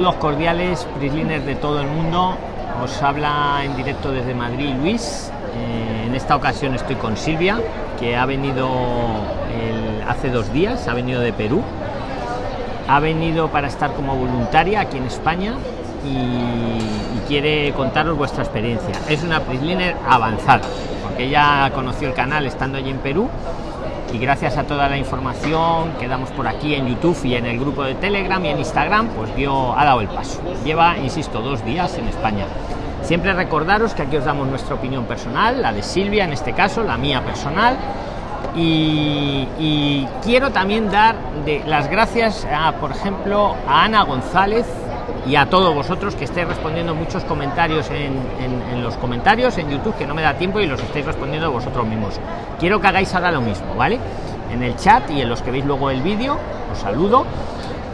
Los cordiales, Prisliners de todo el mundo. Os habla en directo desde Madrid Luis. Eh, en esta ocasión estoy con Silvia, que ha venido hace dos días, ha venido de Perú. Ha venido para estar como voluntaria aquí en España y, quiere contaros vuestra experiencia. Es una Prisliner avanzada, porque ella conoció el canal estando allí en Perú y gracias a toda la información que damos por aquí en YouTube y en el grupo de Telegram y en Instagram, pues dio, ha dado el paso. Lleva, insisto, dos días en España. Siempre recordaros que aquí os damos nuestra opinión personal, la de Silvia en este caso, la mía personal. Y, quiero también dar las gracias a, por ejemplo, a Ana González y a todos vosotros que estéis respondiendo muchos comentarios en, los comentarios en YouTube que no me da tiempo y los estáis respondiendo vosotros mismos. Quiero que hagáis ahora lo mismo, ¿vale? En el chat y en los que veis luego el vídeo, os saludo.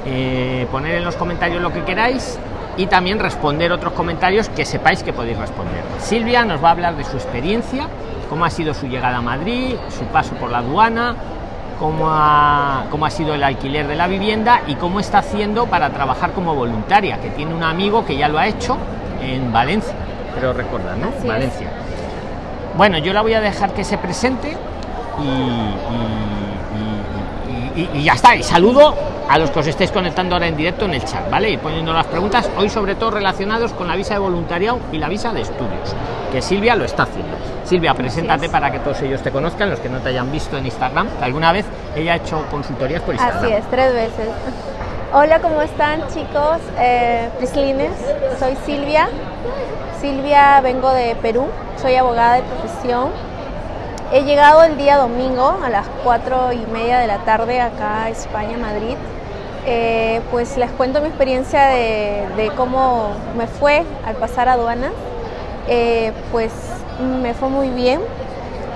Eh, poner en los comentarios lo que queráis y también responder otros comentarios que sepáis que podéis responder. Silvia nos va a hablar de su experiencia, cómo ha sido su llegada a Madrid, su paso por la aduana, cómo ha, cómo ha sido el alquiler de la vivienda y cómo está haciendo para trabajar como voluntaria, que tiene un amigo que ya lo ha hecho en Valencia, pero recuerda, ¿no? Valencia. Bueno, yo la voy a dejar que se presente y, y, y, ya está. Y saludo a los que os estéis conectando ahora en directo en el chat, ¿vale? Y poniendo las preguntas, hoy sobre todo relacionados con la visa de voluntariado y la visa de estudios, que Silvia lo está haciendo. Silvia, preséntate para que todos ellos te conozcan, los que no te hayan visto en Instagram. ¿Alguna vez ella ha hecho consultorías por Instagram? Así es, tres veces. Hola, ¿cómo están chicos? Eh, Prislines, soy Silvia. Silvia, vengo de Perú, soy abogada de profesión. He llegado el día domingo a las cuatro y media de la tarde acá España, Madrid. Eh, pues les cuento mi experiencia de, cómo me fue al pasar aduanas. Eh, pues me fue muy bien.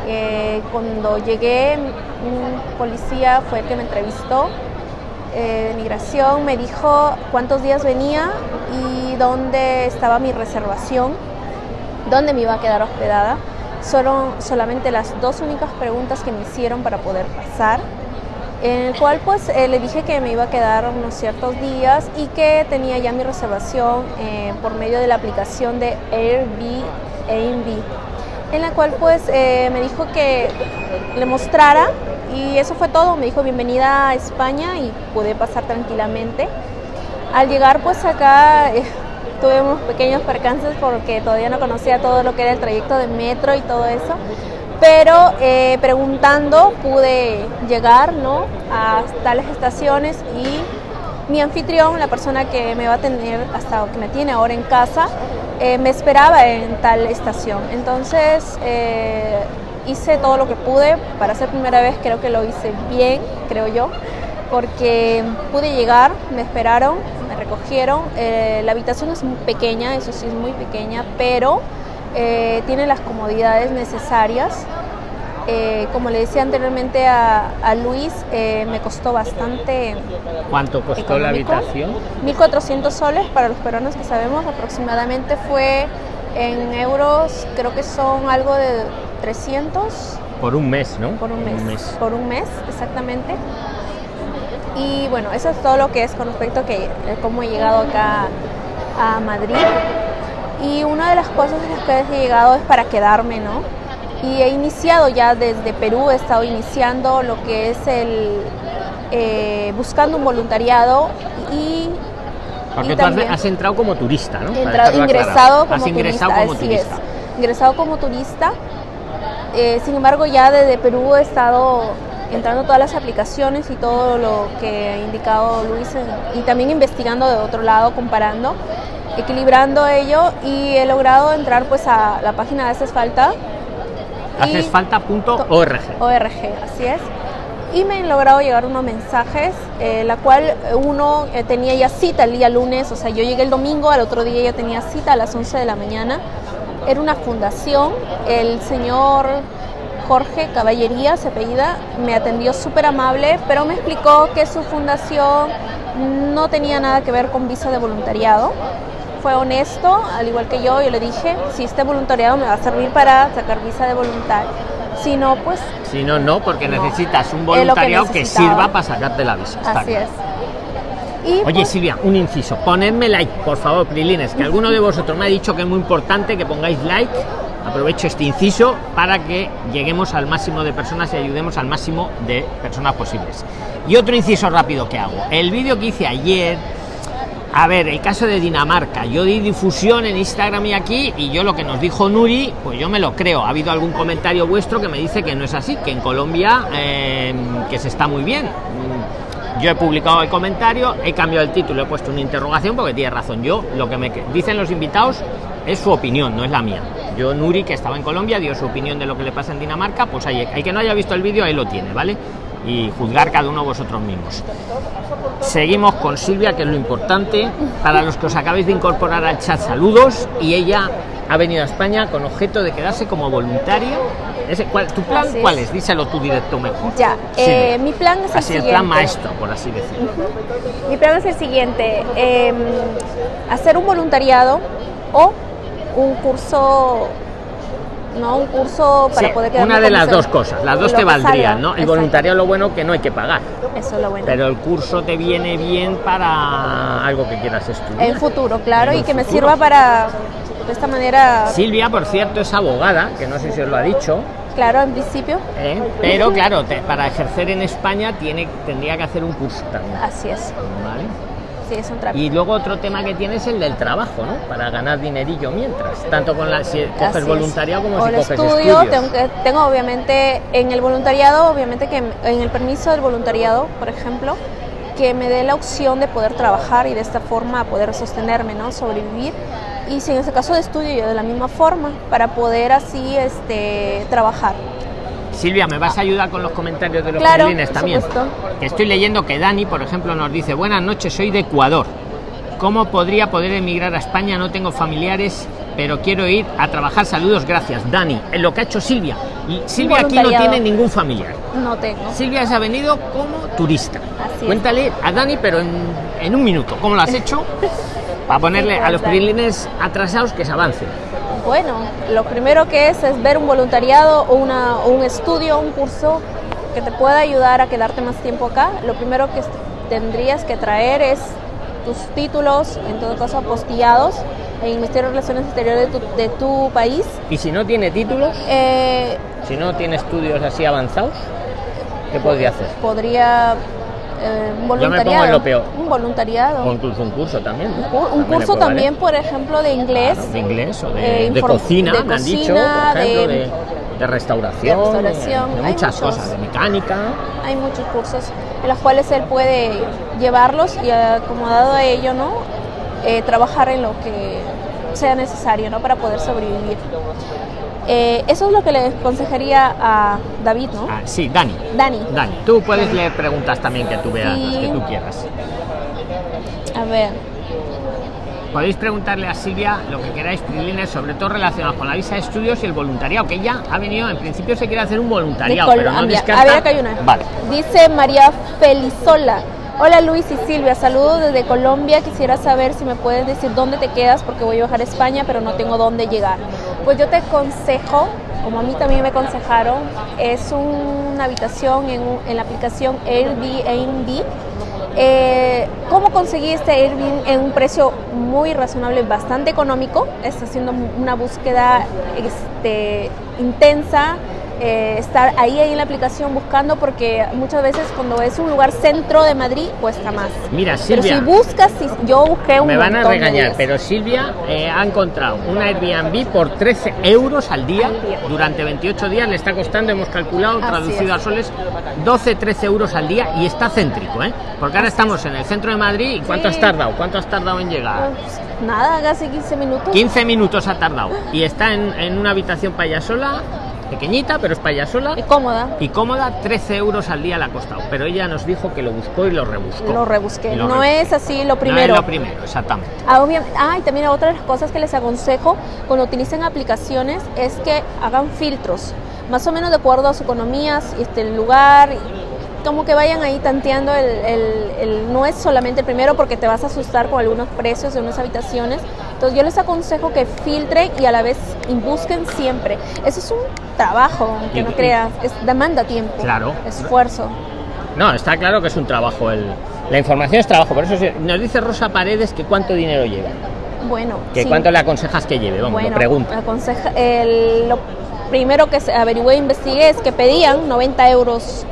Eh, cuando llegué, un policía fue el que me entrevistó de migración, me dijo cuántos días venía y dónde estaba mi reservación, dónde me iba a quedar hospedada. Fueron solamente las dos únicas preguntas que me hicieron para poder pasar en el cual pues eh, le dije que me iba a quedar unos ciertos días y que tenía ya mi reservación eh, por medio de la aplicación de Airbnb, en la cual pues eh, me dijo que le mostrara y eso fue todo, me dijo bienvenida a España y pude pasar tranquilamente. Al llegar pues acá tuve unos pequeños percances porque todavía no conocía todo lo que era el trayecto de metro y todo eso pero eh, preguntando pude llegar ¿no? a tales estaciones y mi anfitrión, la persona que me va a tener hasta que me tiene ahora en casa, eh, me esperaba en tal estación. Entonces eh, hice todo lo que pude, para ser primera vez creo que lo hice bien, creo yo, porque pude llegar, me esperaron, recogieron, la habitación es muy pequeña, eso sí es muy pequeña, pero eh, tiene las comodidades necesarias. Eh, como le decía anteriormente a, Luis, eh, me costó bastante. ¿Cuánto costó la habitación? 1.400 soles para los peruanos que sabemos, aproximadamente fue en euros, creo que son algo de 300. Por un mes, ¿no? Por un mes. Por un mes, exactamente. Y bueno, eso es todo lo que es con respecto a que, cómo he llegado acá a Madrid. Y una de las cosas en las que he llegado es para quedarme, ¿no? Y he iniciado ya desde Perú, he estado iniciando lo que es el eh, buscando un voluntariado y porque tú has entrado como turista, ¿no? ingresado como ingresado turista, como turista. Es, ingresado como turista. Eh, sin embargo, ya desde Perú he estado entrando todas las aplicaciones y todo lo que ha indicado Luis y también investigando de otro lado, comparando equilibrando ello y he logrado entrar pues a la página de Falta Hacesfalta.org. ORG, así es. Y me han logrado llegar unos mensajes, eh, la cual uno eh, tenía ya cita el día lunes, o sea, yo llegué el domingo, al otro día ya tenía cita a las 11 de la mañana. Era una fundación, el señor Jorge Caballería, se apellida, me atendió súper amable, pero me explicó que su fundación no tenía nada que ver con visa de voluntariado, fue honesto, al igual que yo, yo le dije, si este voluntariado me va a servir para sacar visa de voluntario. Si no, pues... Si no, no, porque necesitas un voluntariado que, sirva para sacarte la visa. Así es. Y Oye, pues, Silvia, un inciso. Ponedme like, por favor, Prilines, que alguno de vosotros me ha dicho que es muy importante que pongáis like. Aprovecho este inciso para que lleguemos al máximo de personas y ayudemos al máximo de personas posibles. Y otro inciso rápido que hago. El vídeo que hice ayer, a ver, el caso de Dinamarca, yo di difusión en Instagram y aquí, y yo lo que nos dijo Nuri, pues yo me lo creo. Ha habido algún comentario vuestro que me dice que no es así, que en Colombia, eh, que se está muy bien. Mm, Yo he publicado el comentario, he cambiado el título, he puesto una interrogación porque tiene razón. Yo, lo que me dicen los invitados es su opinión, no es la mía. Yo, Nuri, que estaba en Colombia, dio su opinión de lo que le pasa en Dinamarca, pues ahí, el que no haya visto el vídeo, ahí lo tiene, ¿vale? Y juzgar cada uno vosotros mismos. Seguimos con Silvia, que es lo importante. Para los que os acabáis de incorporar al chat, saludos. Y ella ha venido a España con objeto de quedarse como voluntaria. Ese, ¿cuál, ¿Tu plan cuál es? Díselo tú directo mejor. Ya, eh, mi plan es el Así, el plan maestro, por así decirlo. Mi plan es el siguiente, eh, hacer un voluntariado o un curso, no, un curso para Sí, poder quedarme una de las dos cosas. Las dos te valdrían, ¿no? El exacto. voluntariado lo bueno que no hay que pagar. Eso es lo bueno. Pero el curso te viene bien para algo que quieras estudiar. en futuro, claro, En y que me sirva para, de esta manera, Silvia, por cierto, es abogada, que no sé si os lo ha dicho, claro, en principio, ¿eh? pero claro, te- para ejercer en España tiene, tendría que hacer un curso también. así es, ¿vale? Sí, es un. Y luego otro tema que tiene es el del trabajo, ¿no? Para ganar dinerillo mientras, tanto con la si coges Así voluntariado como O si el coges estudio, estudios. tengo, que- tengo obviamente en el voluntariado, obviamente que en el permiso del voluntariado, por ejemplo, que me dé la opción de poder trabajar y de esta forma poder sostenerme, ¿no? Sobrevivir. Y si en ese caso de estudio, yo de la misma forma, para poder así este, trabajar. Silvia, ¿me vas a ayudar con los comentarios de los Claro, también? Que estoy leyendo que Dani, por ejemplo, nos dice, buenas noches, soy de Ecuador. ¿Cómo podría poder emigrar a España? No tengo familiares, pero quiero ir a trabajar. Saludos, gracias. Dani, en lo que ha hecho Silvia. Y Silvia aquí no tiene ningún familiar. No tengo. Silvia se ha venido como turista. Así. Cuéntale a Dani, pero en, en un minuto, ¿cómo lo has hecho? Para ponerle a los. Prilines atrasados que se avancen. Bueno, lo primero que es es ver un voluntariado o, una, un estudio, un curso que te pueda ayudar a quedarte más tiempo acá. Lo primero que tendrías que traer es tus títulos, en todo caso apostillados, en el Ministerio de Relaciones Exteriores de tu, de tu país. Y si no tiene títulos, Eh, si no tiene estudios así avanzados, ¿qué podría hacer? podría eh, un Yo me pongo en voluntariado. lo peor. Un voluntariado. O incluso un curso también. Un cu- un También curso puedo también, por ejemplo, de inglés. Claro, de inglés o de, eh, de cocina, de me han dicho, por ejemplo, de- de, restauración, de restauración, de, muchas muchos. cosas, de mecánica. Hay muchos cursos en los cuales él puede llevarlos y acomodado a ello, ¿no? Eh, trabajar en lo que sea necesario, ¿no? Para poder sobrevivir. Eh, eso es lo que le aconsejaría a David, ¿no? Ah, sí, Dani. Dani, Dani, tú puedes leer preguntas también que tú veas, las que tú quieras. a ver. Podéis preguntarle a Silvia lo que queráis, Prilines, sobre todo relacionado con la visa de estudios y el voluntariado, que ella ha venido, en principio se quiere hacer un voluntariado, pero no descarta... A ver, acá hay una. Vale. Dice María Felizola. Hola Luis y Silvia, saludos desde Colombia. Quisiera saber si me puedes decir dónde te quedas porque voy a viajar a España, pero no tengo dónde llegar. Pues yo te aconsejo, como a mí también me aconsejaron, es una habitación en, la aplicación Airbnb. Eh, ¿Cómo conseguí este Airbnb en un precio muy razonable, bastante económico? Está haciendo una búsqueda este, intensa, eh, estar ahí, ahí en la aplicación buscando porque muchas veces cuando es un lugar centro de Madrid cuesta más. Mira, Pero Silvia, si buscas, si, yo busqué un me van a regañar, pero Silvia eh, ha encontrado un Airbnb por 13 euros al día, Al día. durante 28 días, le está costando, hemos calculado, Así traducido es. a soles, 12-13 euros al día y está céntrico, ¿eh? Porque ahora estamos en el centro de Madrid y ¿cuánto Sí. has tardado? ¿Cuánto has tardado en llegar? Pues, nada, casi 15 minutos. 15 minutos ha tardado y está en, en una habitación payasola, pequeñita, pero es payasola. Y cómoda. Y cómoda, 13 euros al día le ha costado. Pero ella nos dijo que lo buscó y lo rebuscó. Lo rebusqué. Lo no es así lo No primero. es lo primero, exactamente. Ah, ah, y también otra de las cosas que les aconsejo cuando utilicen aplicaciones es que hagan filtros, más o menos de acuerdo a su economía, este, el lugar, como que vayan ahí tanteando el, el- el- no es solamente el primero porque te vas a asustar con algunos precios de unas habitaciones. Entonces yo les aconsejo que filtren y a la vez busquen siempre. Eso es un trabajo, que no creas, es, demanda tiempo, Claro. esfuerzo. No, está claro que es un trabajo el, La información es trabajo, por eso se- nos dice Rosa Paredes que cuánto dinero lleva. Bueno, Que sí. cuánto le aconsejas que lleve, vamos, bueno, lo pregunto. aconseja- el- lo primero que se averigüé e investigué es que pedían 90 euros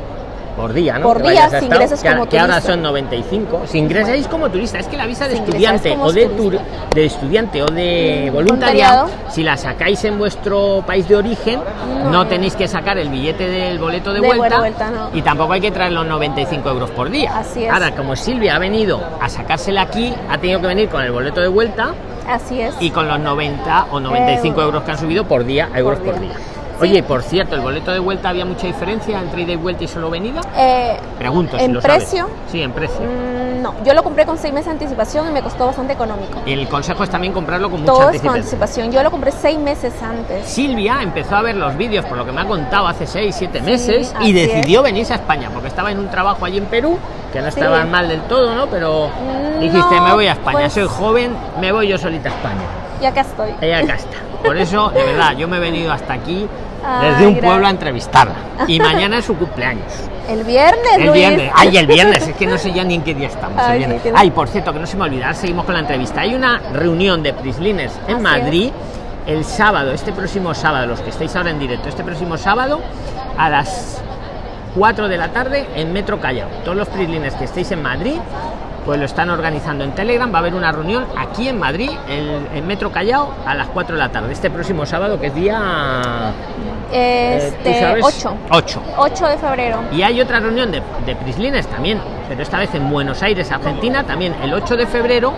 Por día, ¿no? Por Que día, si ingresas que, como que ahora turista. son 95. Si ingresáis como turista, es que la visa de Si estudiante como o de, tur- turista. de estudiante o de Mm, voluntariado, voluntariado. si la sacáis en vuestro país de origen, no, No. tenéis que sacar el billete del boleto de, De vuelta, vuelta, no. y tampoco hay que traer los 95 euros por día. Así es. Ahora, como Silvia ha venido a sacársela aquí, ha tenido que venir con el boleto de vuelta Así es. y con los 90 o 95 Eh, euros que han subido por día, euros por día. día. Oye, por cierto, ¿el boleto de vuelta había mucha diferencia entre ida y vuelta y solo venida? Eh, Pregunto si ¿En lo sabes. precio? Sí, en precio. mm, no, yo lo compré con seis meses de anticipación y me costó bastante económico. El consejo es también comprarlo con mucha Todo es con anticipación. anticipación. Yo lo compré seis meses antes. Silvia empezó a ver los vídeos, por lo que me ha contado, hace 6, 7 meses y decidió venirse a España porque estaba en un trabajo allí en Perú, que no Sí. estaba mal del todo, ¿no? Pero dijiste, no, me voy a España, pues- soy joven, me voy yo solita a España. Y acá estoy. Y acá está. Por eso, de verdad, yo me he venido hasta aquí Ay, desde un pueblo a entrevistarla. Y mañana es su cumpleaños. El viernes, El Luis. viernes. Ay, el viernes. Es que no sé ya ni en qué día estamos. el Ay, viernes. sí, tienes- Ay, por cierto, que no se me olvida. ahora Seguimos con la entrevista. Hay una reunión de Prislines en Así Madrid el sábado, este próximo sábado, los que estáis ahora en directo, este próximo sábado a las 4 de la tarde en Metro Callao. Todos los Prislines que estéis en Madrid, pues lo están organizando en Telegram. Va a haber una reunión aquí en Madrid, en Metro Callao, a las 4 de la tarde. Este próximo sábado, que es día. eh, ¿tú Este, sabes? 8. 8. 8 de febrero. Y hay otra reunión de, de Prislines también, pero esta vez en Buenos Aires, Argentina, también el 8 de febrero,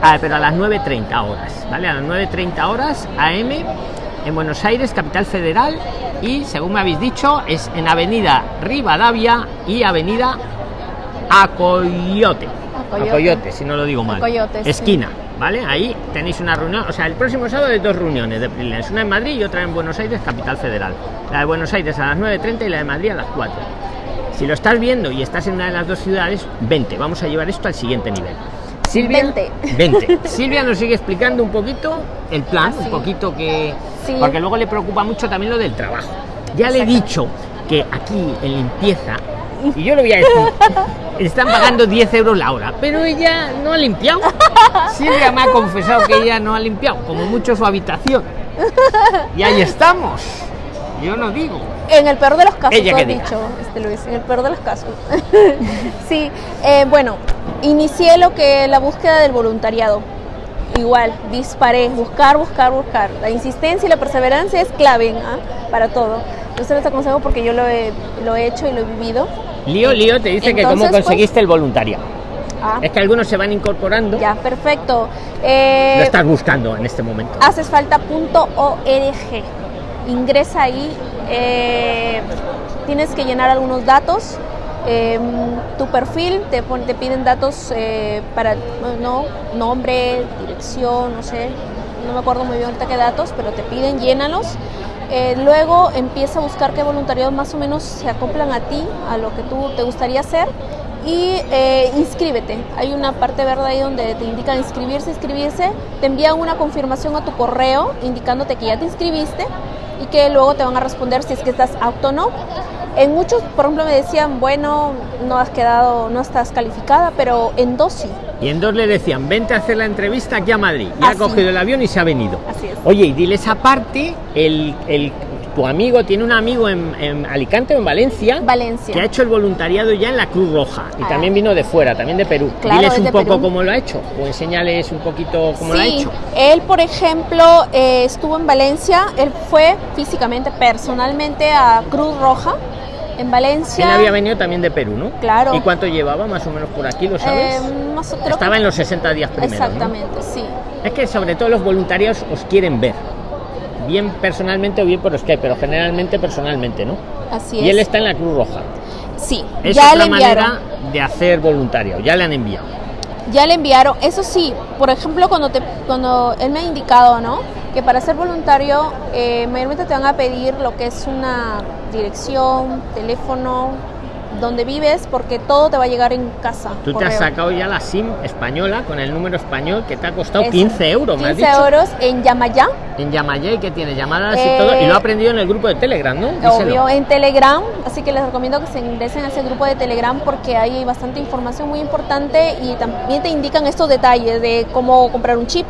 ah, pero a las 9.30 horas, ¿vale? A las 9.30 horas AM en Buenos Aires, capital federal, y según me habéis dicho, es en Avenida Rivadavia y Avenida Acoyote. Acoyote. Acoyote, si no lo digo mal. Acoyote, sí. Esquina. ¿Vale? Ahí tenéis una reunión, o sea, el próximo sábado hay dos reuniones de Prislines, una en Madrid y otra en Buenos Aires, capital federal. La de Buenos Aires a las 9.30 y la de Madrid a las 4. Si lo estás viendo y estás en una de las dos ciudades, vente, vamos a llevar esto al siguiente nivel. Silvia, Vente. vente. Silvia nos sigue explicando un poquito el plan, Ah, un poquito que... Sí. Porque luego le preocupa mucho también lo del trabajo. Ya le he dicho que aquí en limpieza, y yo le voy a decir, están pagando 10 euros la hora, pero ella no ha limpiado. Silvia me ha confesado que ella no ha limpiado, como mucho su habitación. Y ahí estamos. Yo no digo. En el peor de los casos, Ella que has diga. dicho, este Luis, en el peor de los casos. sí, eh, bueno, inicié lo que la búsqueda del voluntariado. Igual, disparé, buscar, buscar, buscar. La insistencia y la perseverancia es clave ¿ah? para todo. Yo se los aconsejo porque yo lo he, lo he hecho y lo he vivido. Lío, lío, te dice que cómo pues- conseguiste el voluntariado. Ah, Es que algunos se van incorporando. ya, perfecto. Eh, Lo estás buscando en este momento. hacesfalta.org. Ingresa ahí, eh, tienes que llenar algunos datos. Eh, tu perfil, te, pon- te piden datos eh, para no, nombre, dirección, no sé, no me acuerdo muy bien ahorita qué datos, pero te piden, llénalos. Eh, luego empieza a buscar qué voluntariados más o menos se acoplan a ti, a lo que tú te gustaría hacer y eh, inscríbete. Hay una parte verde ahí donde te indican inscribirse, inscribirse. Te envían una confirmación a tu correo indicándote que ya te inscribiste y que luego te van a responder si es que estás apto o no. En muchos, por ejemplo, me decían, bueno, no has quedado, no estás calificada, pero en dos sí. Y en dos le decían, vente a hacer la entrevista aquí a Madrid. Y ha Así. cogido el avión y se ha venido. Así es. Oye, y diles aparte, el, el- tu amigo tiene un amigo en, en Alicante o en Valencia Valencia. que ha hecho el voluntariado ya en la Cruz Roja. Y Ah. también vino de fuera, también de Perú. Claro, diles es un poco Perú. cómo lo ha hecho. O enséñales un poquito cómo lo ha Sí, hecho. él, por ejemplo, eh, estuvo en Valencia, él fue físicamente, personalmente a Cruz Roja en Valencia. Él había venido también de Perú, ¿no? Claro. ¿Y cuánto llevaba más o menos por aquí, lo sabes? Eh, Estaba en los 60 días primero. ¿no? Exactamente, sí. Es que sobre todo los voluntarios os quieren ver. Bien personalmente o bien por Skype, pero generalmente personalmente, ¿no? Así Y él es. está en la Cruz Roja. Sí, Es ya otra le manera de hacer voluntario, ya le han enviado. Ya le enviaron. Eso sí, por ejemplo, cuando te, cuando él me ha indicado, ¿no? Que para ser voluntario, eh, mayormente te van a pedir lo que es una dirección, teléfono, donde vives porque todo te va a llegar en casa. Tú te has correo. sacado ya la SIM española con el número español que te ha costado Eso. 15 euros, me has 15 dicho. euros en Yamayá, En Yamayay que tiene llamadas Eh, y todo. Y lo ha aprendido en el grupo de Telegram, ¿no? Díselo. obvio, en Telegram, así que les recomiendo que se ingresen a ese grupo de Telegram porque hay bastante información muy importante y también te indican estos detalles de cómo comprar un chip.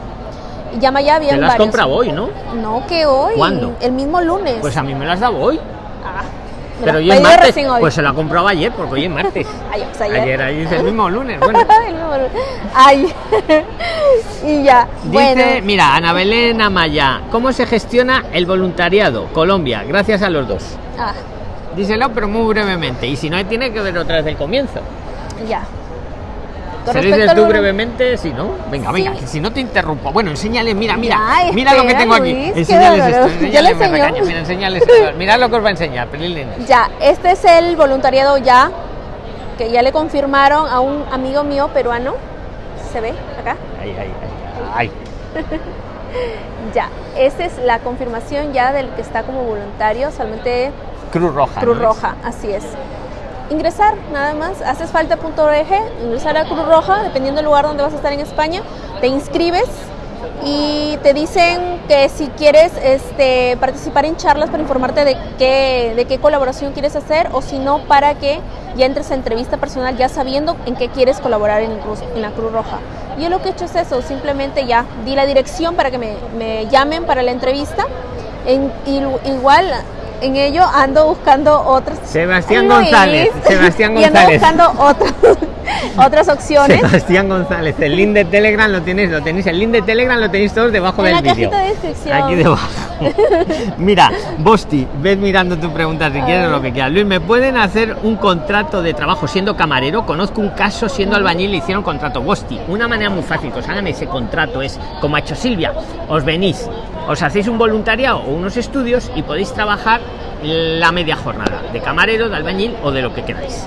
Y Yamayá había Te lo has varios. hoy, ¿no? No, que hoy. ¿Cuándo? El mismo lunes. Pues a mí me lo has dado hoy. Ah, me Pero hoy es martes. hoy. Pues se lo ha comprado ayer, porque hoy es martes. Ay, pues ayer. ayer, ahí dice el mismo lunes. Bueno. El mismo lunes. Ay. y ya. Dice, bueno. mira, Ana Belén Amaya, ¿cómo se gestiona el voluntariado? Colombia, gracias a los dos. Ah, Díselo, pero muy brevemente. Y si no, tiene que ver otra vez del comienzo. ya. Con ¿Se tú vol- brevemente? Si no, venga, Sí. venga, que si no te interrumpo. Bueno, enséñale, mira, mira, Ya, mira lo que espera, tengo aquí. Luis, Enséñales esto, Ya enséñale, le me regaña, mira, enséñales esto. Mirad lo que os va a enseñar, Pelín. Ya, este es el voluntariado ya, que ya le confirmaron a un amigo mío peruano. ¿Se ve acá? Ahí, ahí, ahí. Ay. Ya, esta es la confirmación ya del que está como voluntario, solamente Cruz Roja. Cruz ¿no es? Roja, así es. Ingresar, nada más, haces falta.org, ingresar a Cruz Roja, dependiendo del lugar donde vas a estar en España, te inscribes y te dicen que si quieres este, participar en charlas para informarte de qué, de qué colaboración quieres hacer o si no, para que ya entres a entrevista personal ya sabiendo en qué quieres colaborar en, Cruz- en la Cruz Roja. Yo lo que he hecho es eso, simplemente ya di la dirección para que me, me llamen para la entrevista. En- y- igual en ello ando buscando otras Sebastián Luis. González, Sebastián y ando González. buscando otras otras opciones Sebastián González, el link de Telegram lo tenéis, lo tenéis, el link de Telegram lo tenéis todos debajo en del vídeo. cajita de descripción. Aquí debajo. Mira, Bosti, ves mirando tu pregunta si quieres lo que quieras. Luis, ¿me pueden hacer un contrato de trabajo siendo camarero? Conozco un caso siendo albañil le hicieron contrato. Bosti, una manera muy fácil que os hagan ese contrato es, como ha hecho Silvia, os venís, os hacéis un voluntariado o unos estudios y podéis trabajar la media jornada de camarero, de albañil o de lo que queráis.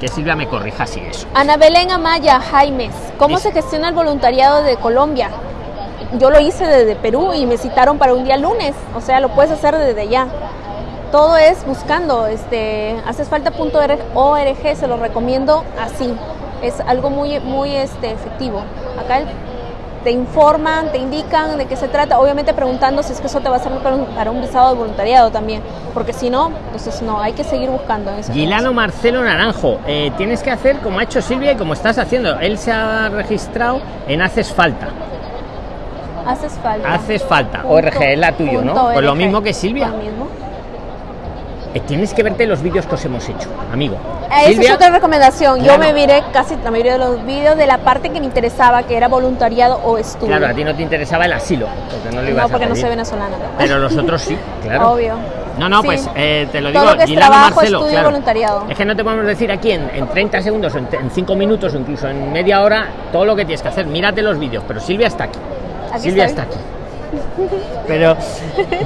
Que Silvia me corrija si eso. Ana Belén Amaya Jaimes, ¿cómo Dice- se gestiona el voluntariado de Colombia? Yo lo hice desde Perú y me citaron para un día lunes, o sea, lo puedes hacer desde allá. Todo es buscando, este, haces falta.org, se lo recomiendo así. Es algo muy, muy este, efectivo. Acá el- te informan, te indican de qué se trata, obviamente preguntando si es que eso te va a servir para un, para un visado de voluntariado también, porque si no, entonces no, hay que seguir buscando. en Gilano Marcelo Naranjo, eh, tienes que hacer como ha hecho Silvia y como estás haciendo. Él se ha registrado en Haces Falta. Haces falta. Haces Falta. Punto- ORG es la tuyo, ¿no? Pues lo mismo que Silvia. Lo mismo. Eh, tienes que verte los vídeos que os hemos hecho, amigo. Esa Silvia, es otra recomendación. Claro. Yo me miré casi la mayoría de los vídeos de la parte que me interesaba, que era voluntariado o estudio. claro, a ti no te interesaba el asilo, porque no lo ibas no, a porque no soy venezolana. ¿no? Pero los otros sí, claro. Obvio. No, no, Sí. pues eh, te lo Todo digo, lo que es Gilano trabajo, Marcelo, estudio y claro. voluntariado. Es que no te podemos decir aquí en, en 30 segundos, en, en 5 minutos o incluso en media hora todo lo que tienes que hacer. Mírate los vídeos, pero Silvia está aquí. Aquí Silvia estoy. está aquí. Pero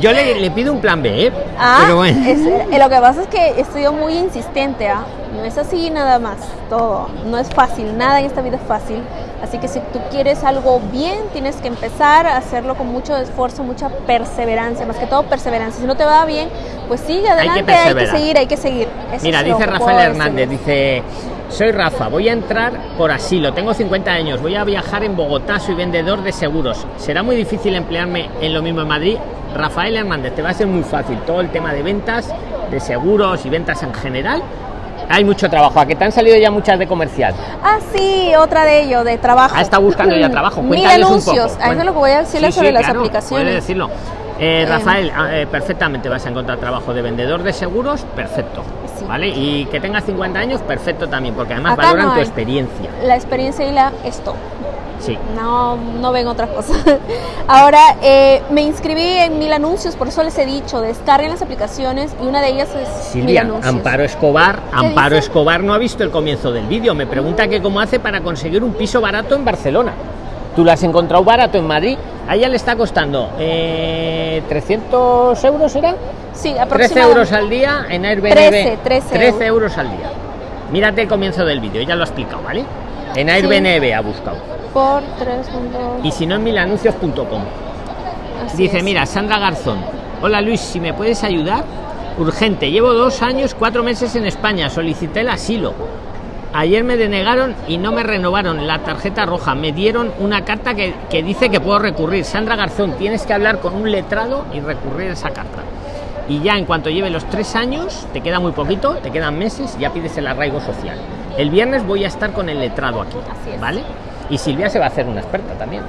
yo le, le pido un plan B, ¿eh? Ah, pero bueno. es- eh, lo que pasa es que estoy muy insistente, ¿ah? No es así nada más, todo. No es fácil, nada en esta vida es fácil. Así que si tú quieres algo bien, tienes que empezar a hacerlo con mucho esfuerzo, mucha perseverancia, más que todo perseverancia. Si no te va bien, pues sigue adelante, hay que, perseverar. seguir, hay que seguir. Eso Mira, dice que Rafael Hernández, dice, soy Rafa, voy a entrar por asilo, tengo 50 años, voy a viajar en Bogotá, soy vendedor de seguros. ¿Será muy difícil emplearme en lo mismo en Madrid? Rafael Hernández, te va a ser muy fácil todo el tema de ventas, de seguros y ventas en general. Hay mucho trabajo, a que te han salido ya muchas de comercial. Ah, sí, otra de ello, de trabajo. Ah, está buscando ya trabajo. Mil un anuncios. poco. A eso es lo que voy a decirles Sí, sobre sí, las claro, aplicaciones. Decirlo. Eh, Eh, Rafael, ah, eh, perfectamente vas a encontrar trabajo de vendedor de seguros, perfecto. ¿Vale? Y que tengas 50 años, perfecto también, porque además Acá valoran no tu experiencia. La experiencia y la esto. Sí. No, no ven otras cosas. Ahora, eh, me inscribí en Mil Anuncios, por eso les he dicho, descarguen las aplicaciones y una de ellas es Mil Silvia, Anuncios. Amparo Escobar, Amparo dice? Escobar no ha visto el comienzo del vídeo. Me pregunta que cómo hace para conseguir un piso barato en Barcelona. Tú lo has encontrado barato en Madrid. A ella le está costando eh, 300 euros, ¿era? Sí, 13 aproximadamente. euros al día en Airbnb. 13, 13 euros al día. Mírate el comienzo del vídeo, ya lo ha explicado, ¿vale? En Airbnb ha buscado. Por 3 puntos. Y si no, en milanuncios.com. Dice, es. mira, Sandra Garzón. Hola Luis, si me puedes ayudar. urgente. Llevo dos años, cuatro meses en España. Solicité el asilo. Ayer me denegaron y no me renovaron la tarjeta roja. Me dieron una carta que, que dice que puedo recurrir. Sandra Garzón, tienes que hablar con un letrado y recurrir esa carta. Y ya en cuanto lleve los tres años, te queda muy poquito, te quedan meses, ya pides el arraigo social. El viernes voy a estar con el letrado aquí. ¿vale? Y Silvia se va a hacer una experta también,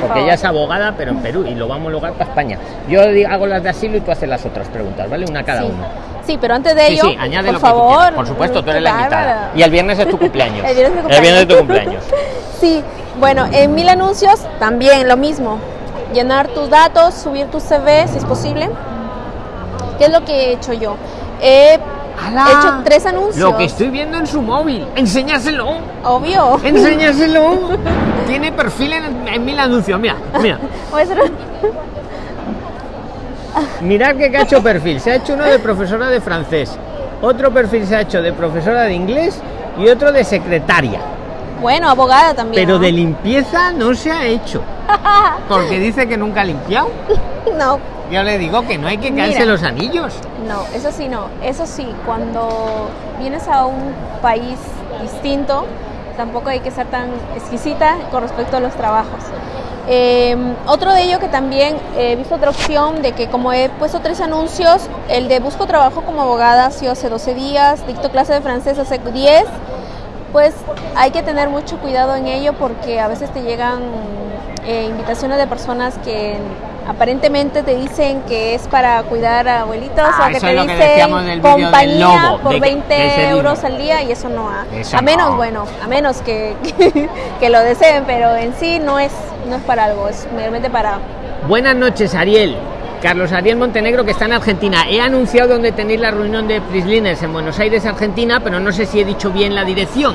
porque ella es abogada, pero en Perú, y lo vamos a homologar para España. Yo hago las de asilo y tú haces las otras preguntas, ¿vale? Una cada sí. una. Sí, pero antes de ello, sí, añade por lo que tú favor. quieras. Por supuesto, tú eres la invitada. Y el viernes es tu cumpleaños. El viernes es mi El viernes es tu cumpleaños. cumpleaños. Sí, bueno, en mil anuncios también lo mismo. Llenar tus datos, subir tu CV si es posible. ¿Qué es lo que he hecho yo? He ¡Hala! hecho tres anuncios. Lo que estoy viendo en su móvil, enséñaselo. Obvio. Enséñaselo. Tiene perfil en, en mil anuncios. Mira, mira. Mirad que ha hecho perfil. Se ha hecho uno de profesora de francés. Otro perfil se ha hecho de profesora de inglés y otro de secretaria. Bueno, abogada también. Pero ¿no? de limpieza no se ha hecho. Porque dice que nunca ha limpiado. No, Yo le digo que no hay que caerse Mira. los anillos. no, eso sí, no. Eso sí, cuando vienes a un país distinto, tampoco hay que ser tan exquisita con respecto a los trabajos. Eh, otro de ello que también he visto otra opción de que como he puesto tres anuncios, el de busco trabajo como abogada ha sido hace 12 días, dicto clase de francés hace 10, pues hay que tener mucho cuidado en ello porque a veces te llegan eh, invitaciones de personas que aparentemente te dicen que es para cuidar a abuelitos Ah, o que te que dicen compañía lobo, por de que- 20 de ese euros libro. al día y eso no ha, Eso a menos no. bueno a menos que, que lo deseen pero en sí no es no es para algo es meramente para Buenas noches, Ariel. Carlos Ariel Montenegro, que está en Argentina. He anunciado donde tenéis la reunión de Prislines en Buenos Aires, Argentina, pero no sé si he dicho bien la dirección.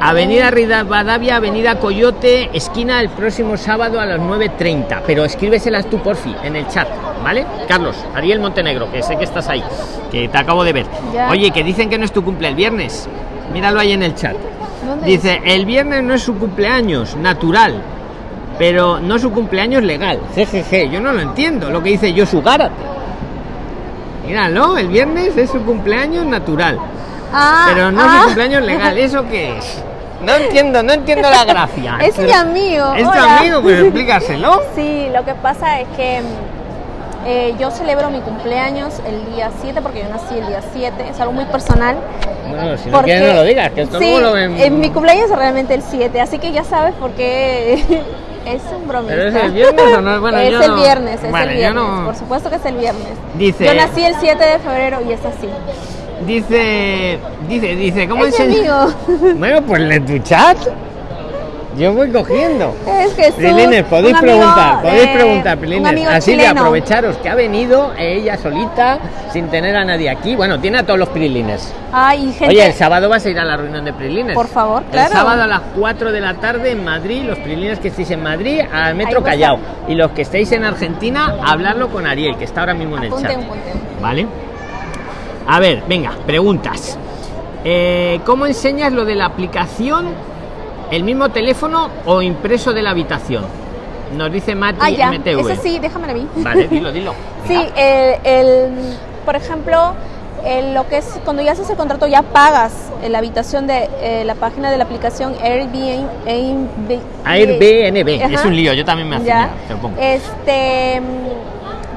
Avenida Rivadavia, Avenida Coyote, esquina el próximo sábado a las 9.30. Pero escríbeselas tú, porfi, en el chat, ¿vale? Carlos, Ariel Montenegro, que sé que estás ahí, que te acabo de ver. Ya. Oye, que dicen que no es tu cumple el viernes. Míralo ahí en el chat. ¿Dónde Dice, el viernes no es su cumpleaños, natural, pero no su cumpleaños legal. Jejeje, yo no lo entiendo, lo que dice yo su Gárate. Míralo, el viernes es su cumpleaños natural, ah, pero no ah. su cumpleaños legal. ¿Eso qué es? No entiendo, no entiendo la gracia. es mi amigo Es tu amigo, pues explícaselo. Sí, lo que pasa es que eh, yo celebro mi cumpleaños el día 7 porque yo nací el día 7, es algo muy personal. Bueno, si no porque- quieres no lo digas, que esto sí, luego lo ven. en mi cumpleaños es realmente el 7, así que ya sabes por qué es un bromista. ¿Pero es el viernes o no? Bueno, es yo el no- viernes, es Vale, el viernes, no- por supuesto que es el viernes. Dice- Yo nací el 7 de febrero y es así. Dice, dice, dice, ¿cómo es enseña- amigo. Bueno, pues en tu chat. Yo voy cogiendo. Es Jesús. Prilines, podéis preguntar, podéis de- preguntar, un Prilines. amigo A Silvia, chileno. aprovecharos que ha venido ella solita, sin tener a nadie aquí. Bueno, tiene a todos los Prilines. Ay, gente. Oye, el sábado vas a ir a la reunión de Prilines. Por favor, El claro. sábado a las 4 de la tarde en Madrid, los Prilines que estéis en Madrid, al Metro Callao. Y los que estéis en Argentina, hablarlo con Ariel, que está ahora mismo en el Apunte, chat. apunte. ¿Vale? A ver, venga, preguntas. Eh, ¿Cómo enseñas lo de la aplicación? ¿El mismo teléfono o impreso de la habitación? Nos dice Mati Ah, ya. MTV. Ese sí, déjamela a mí. Vale, dilo, dilo. Sí, el, el- por ejemplo, el- lo que es cuando ya haces el contrato ya pagas eh, la habitación de eh, la página de la aplicación Airbnb. Airbnb, Airbnb, es un lío, yo también me hacía, Ya. te lo pongo. Este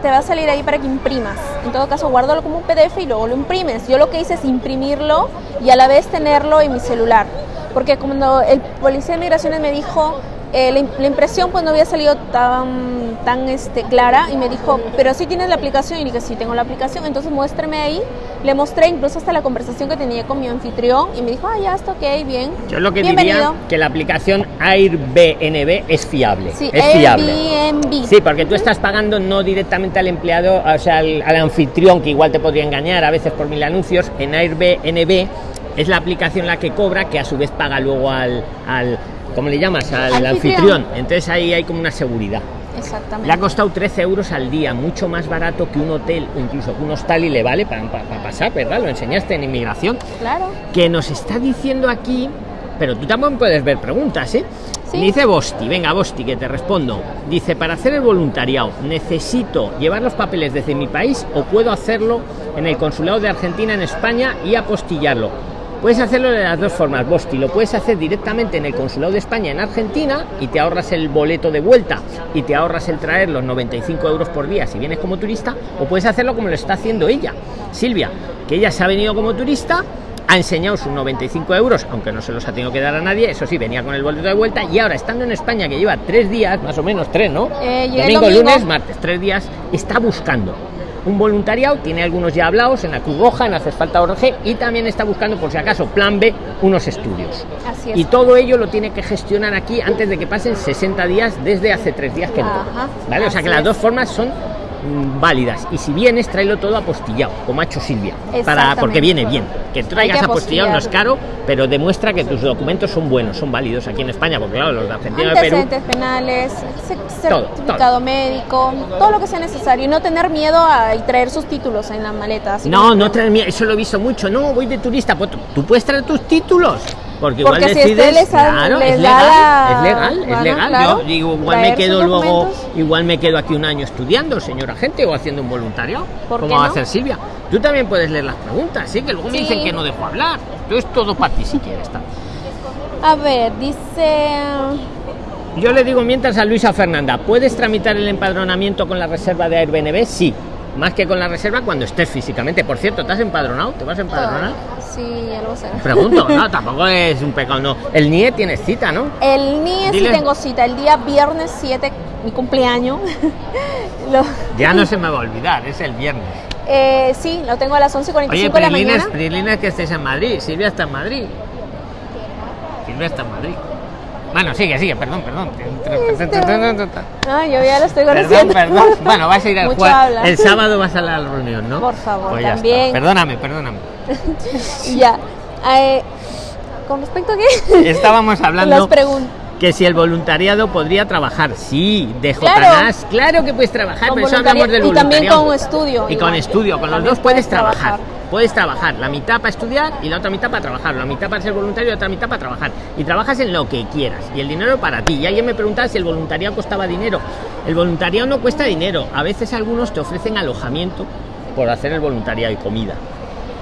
te va a salir ahí para que imprimas. En todo caso, guárdalo como un PDF y luego lo imprimes. Yo lo que hice es imprimirlo y a la vez tenerlo en mi celular. Porque cuando el policía de migraciones me dijo, eh, la, im- la impresión pues no había salido tan, tan este, clara y me dijo, pero sí tienes la aplicación y dije, sí tengo la aplicación, entonces muéstrame ahí. Le mostré incluso hasta la conversación que tenía con mi anfitrión y me dijo, ah, ya está, ok, bien. Yo lo que Bienvenido. diría que la aplicación Airbnb es fiable. Sí, es fiable. Airbnb. Sí, porque tú estás pagando no directamente al empleado, o sea, al, al anfitrión, que igual te podría engañar a veces por mil anuncios. En Airbnb es la aplicación la que cobra, que a su vez paga luego al, al ¿cómo le llamas? Al Anfitrión. anfitrión. Entonces ahí hay como una seguridad. Exactamente. Le ha costado 13 euros al día, mucho más barato que un hotel o incluso que un hostal y le vale para pasar, ¿verdad? Lo enseñaste en inmigración Claro. que nos está diciendo aquí, pero tú también puedes ver preguntas, ¿eh? Sí. Dice Bosti, venga Bosti, que te respondo. Dice, para hacer el voluntariado, ¿necesito llevar los papeles desde mi país o puedo hacerlo en el consulado de Argentina en España y apostillarlo? Puedes hacerlo de las dos formas, Bosti. Lo puedes hacer directamente en el consulado de España en Argentina y te ahorras el boleto de vuelta y te ahorras el traer los 95 euros por día si vienes como turista, o puedes hacerlo como lo está haciendo ella, Silvia, que ella se ha venido como turista ha enseñado sus 95 euros, aunque no se los ha tenido que dar a nadie, eso sí, venía con el boleto de vuelta y ahora estando en España, que lleva tres días, más o menos tres, ¿no? Eh, domingo. lunes, martes, tres días, está buscando un voluntariado, tiene algunos ya hablados en la Cruz Roja, en Haces Falta ORG y también está buscando, por si acaso, plan B, unos estudios. Así es. Y todo ello lo tiene que gestionar aquí antes de que pasen 60 días desde hace tres días que entró. ¿Vale? O sea que las dos formas son válidas. Y si vienes tráelo todo apostillado como ha hecho Silvia para porque viene bien. Que traigas apostillado no es caro pero demuestra que tus documentos son buenos son válidos aquí en España porque claro los de Argentina y Perú penales, Todo, certificado médico, todo lo que sea necesario. Y no tener miedo a traer sus títulos en la maleta. no no traes miedo, eso lo he visto mucho. No voy de turista. Pues tú puedes traer tus títulos porque, igual Porque si decides usted les ha- claro les es legal la es legal es legal claro, yo digo igual me quedo luego documentos. igual me quedo aquí un año estudiando señora gente o haciendo un voluntariado ¿Por como qué va a no? hacer Silvia tú también puedes leer las preguntas sí que luego me dicen que no dejo hablar entonces todo para ti si quieres tal. A ver, dice. Yo le digo mientras a Luisa Fernanda, ¿puedes tramitar el empadronamiento con la reserva de Airbnb? Sí, más que con la reserva cuando estés físicamente. Por cierto, ¿te has empadronado? ¿Te vas a empadronar? Ya lo voy a hacer. Pregunto, no, tampoco es un pecado, no. El NIE tiene cita, ¿no? El NIE sí tengo cita, el día viernes 7, mi cumpleaños. Lo- Ya no se me va a olvidar, es el viernes. eh, sí, lo tengo a las 11.45 Oye, de la mañana. Prilines que estés en Madrid. Silvia está en Madrid. Silvia está en Madrid. Bueno, sigue, sigue, perdón, perdón. Ah, yo ya lo estoy Perdón, conociendo. perdón. Bueno, vas a ir al habla. El sábado vas a la reunión, ¿no? Por favor, Pues está. también. Perdóname, ya. Eh, ¿Con respecto a qué? Estábamos Las hablando preguntas. que si el voluntariado podría trabajar. Sí, de Claro. JNAS, claro que puedes trabajar, pero eso hablamos del y también voluntariado. con estudio, Y con estudio, con los dos puedes puedes trabajar. trabajar. Puedes trabajar la mitad para estudiar y la otra mitad para trabajar. La mitad para ser voluntario y la otra mitad para trabajar. Y trabajas en lo que quieras. Y el dinero para ti. Y alguien me preguntaba si el voluntariado costaba dinero. El voluntariado no cuesta dinero. A veces algunos te ofrecen alojamiento por hacer el voluntariado y comida.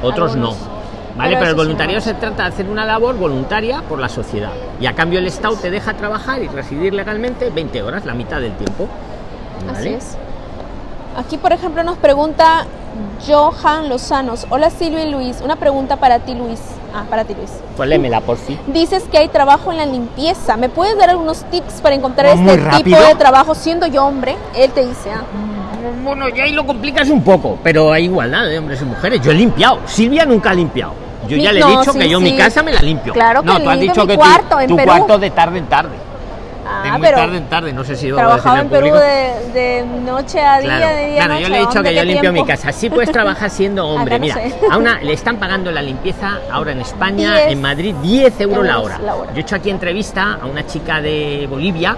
Otros Algunos. no. ¿Vale? Pero Pero, el sí, voluntariado se trata de hacer una labor voluntaria por la sociedad. Y a cambio el Estado te deja trabajar y residir legalmente 20 horas, la mitad del tiempo. Así ¿Vale? es. Aquí, por ejemplo, nos pregunta Johan Lozanos. Hola Silvia y Luis. Una pregunta para ti, Luis. Ah, para ti, Luis. Pues lémela, por fin. Dices que hay trabajo en la limpieza. ¿Me puedes dar algunos tips para encontrar este tipo de trabajo siendo yo hombre? Él te dice, ah. Bueno, ya ahí lo complicas un poco, pero hay igualdad de hombres y mujeres. Yo he limpiado. Silvia nunca ha limpiado. Yo Mi- ya le he no, dicho sí, que yo sí. mi casa me la limpio. Claro que no, tú has dicho mi que cuarto tu, en tu Perú. cuarto de tarde en tarde. Ah, de muy pero tarde en tarde, no sé si lo trabajaba en Perú de, de noche a día, Claro, de día claro, noche. yo le he dicho ¿dónde, que yo limpio mi casa. Sí puedes trabajar siendo hombre. No Mira, sé. a una le están pagando la limpieza ahora en España, 10 en Madrid, 10 euros la euros hora. la hora. Yo he hecho aquí entrevista a una chica de Bolivia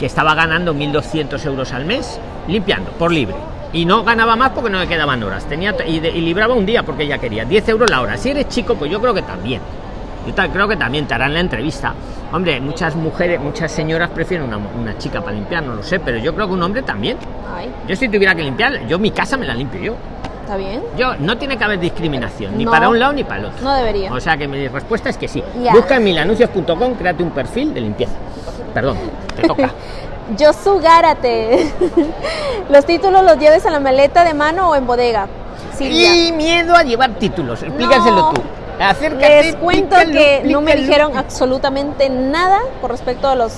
que estaba ganando 1.200 euros al mes limpiando, por libre. Y no ganaba más porque no le quedaban horas. Tenía y, de- y libraba un día porque ella quería. 10 euros la hora. Si eres chico, pues yo creo que también. Yo creo que también te harán la entrevista. Hombre, muchas mujeres, muchas señoras prefieren una, una chica para limpiar, no lo sé, pero yo creo que un hombre también. Ay, Yo si tuviera que limpiar, yo mi casa me la limpio yo. está bien. Yo no tiene que haber discriminación, ni No. para un lado ni para el otro. No debería. O sea que mi respuesta es que sí. Busca en milanuncios.com, créate un perfil de limpieza. Perdón, te toca. Yosu Gárate. ¿Los títulos los lleves en la maleta de mano o en bodega? Silvia. y miedo a llevar títulos, explícaselo No. tú. Acércate, Les cuento que no me dijeron absolutamente nada con respecto a los.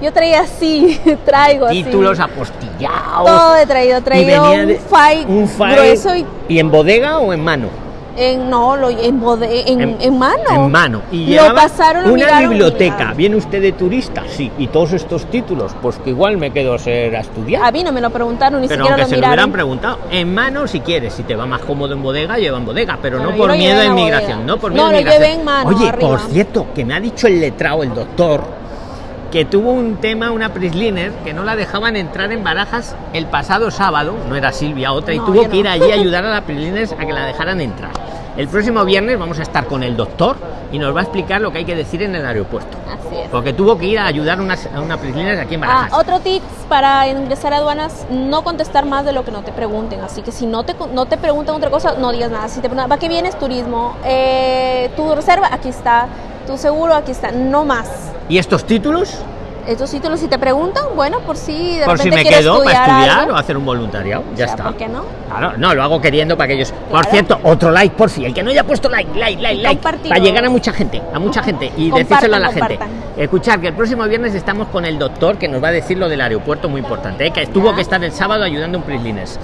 Yo traía así, traigo así. títulos apostillados. Todo he traído, file un file, grueso y y en bodega o en mano. En no, lo, en, bode- en, en mano. En mano. Y lo pasaron, lo una miraron biblioteca. ¿Viene usted de turista? Sí. ¿Y todos estos títulos? Pues que igual me quedo a ser a estudiar. A mí no me lo preguntaron, ni pero siquiera lo se lo hubieran preguntado, en mano si quieres, si te va más cómodo en bodega, lleva en bodega, pero Bueno, no por miedo a inmigración, bodega. no por No, miedo a lo inmigración. llevé en mano, Oye, arriba. por cierto, que me ha dicho el letrado, el doctor, que tuvo un tema, una prisliner, que no la dejaban entrar en barajas el pasado sábado, no era Silvia, otra, y No, tuvo yo que ir no. allí a ayudar a la prisliner a que la dejaran entrar. El próximo viernes vamos a estar con el doctor y nos va a explicar lo que hay que decir en el aeropuerto. Así es. Porque tuvo que ir a ayudar a una, a una Prislines aquí en Ah, Barajas. otro tips para ingresar a aduanas, no contestar más de lo que no te pregunten. Así que si no te, no te preguntan otra cosa, no digas nada. Si te preguntan, ¿para qué vienes? Turismo. Eh, tu reserva, aquí está. Tu seguro, aquí está. No más. ¿Y estos títulos? Estos títulos, si te preguntan, bueno, por si de Por si me quedo para estudiar algo. o hacer un voluntariado. Ya O sea, está. ¿Por qué no? Claro, no, lo hago queriendo para que ellos. Por cierto, otro like por si. El que no haya puesto like, like, like, like. Para llegar a mucha gente, a mucha gente y Compartan, decírselo a la gente. Escuchar que el próximo viernes estamos con el doctor que nos va a decir lo del aeropuerto muy importante, ¿eh? que tuvo que estar el sábado ayudando a un Prislines.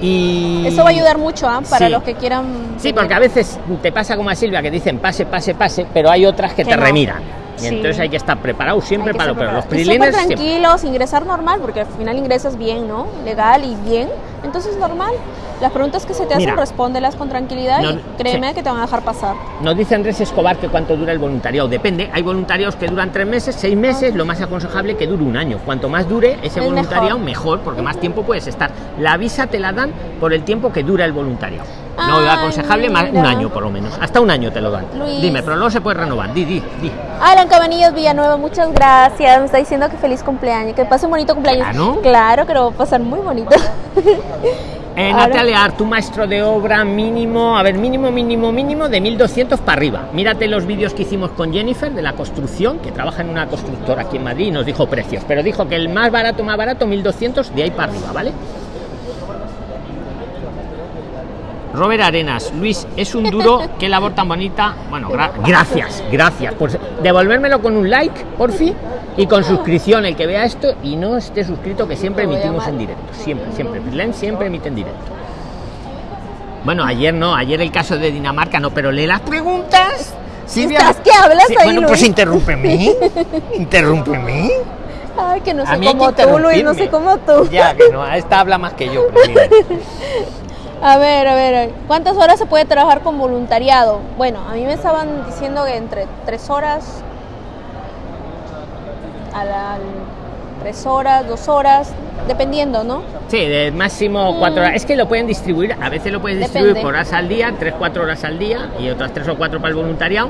Y. Eso va a ayudar mucho ¿ah? para Sí. los que quieran. Sí, porque a veces te pasa como a Silvia que dicen pase, pase, pase, pero hay otras que, Que te no. remiran. Y Sí. entonces hay que estar preparado siempre para lo los siempre. tranquilos, ingresar normal, porque al final ingresas bien, ¿no? Legal y bien. Entonces, normal. Las preguntas que se te hacen, Mira. respóndelas con tranquilidad No, y créeme sí. que te van a dejar pasar. Nos dice Andrés Escobar que cuánto dura el voluntariado. Depende. Hay voluntariados que duran tres meses, seis meses. Lo más aconsejable que dure un año. Cuanto más dure ese Es voluntariado, mejor. mejor. porque más tiempo puedes estar. La visa te la dan por el tiempo que dura el voluntariado. No Ay, aconsejable más un año por lo menos. Hasta un año te lo dan. Luis. Dime, pero luego se puede renovar. Di, di, di. Alan Villanueva, muchas gracias. Me está diciendo que feliz cumpleaños, que pase un bonito cumpleaños. Claro. Claro que lo va a pasar muy bonito. Eh, Ahora- Natalia Ar, tu maestro de obra mínimo, a ver, mínimo, mínimo, mínimo de 1200 para arriba. Mírate los vídeos que hicimos con Jennifer de la construcción, que trabaja en una constructora aquí en Madrid y nos dijo precios, pero dijo que el más barato, más barato, 1200 de ahí para arriba, ¿vale? Robert Arenas, Luis, es un duro, qué labor tan bonita. Bueno, gra- gracias, gracias por devolvérmelo con un like, por fin, y con suscripción el que vea esto y no esté suscrito, que siempre emitimos en directo, siempre, siempre. Freelance siempre emite en directo. Bueno, ayer no, ayer el caso de Dinamarca no, pero lee las preguntas. ¿Estás que hablas ahí, Bueno, pues Luis? interrúmpeme. interrúmpeme. Ay, que no sé como tú, Luis, no sé como tú. Ya, que no, esta habla más que yo. a ver, a ver. ¿cuántas horas se puede trabajar con voluntariado? Bueno, a mí me estaban diciendo que entre tres horas, a la, tres horas, dos horas, dependiendo, ¿no? Sí, de máximo cuatro horas. Es que lo pueden distribuir, a veces lo puedes distribuir Depende. por horas al día, tres, cuatro horas al día, y otras tres o cuatro para el voluntariado,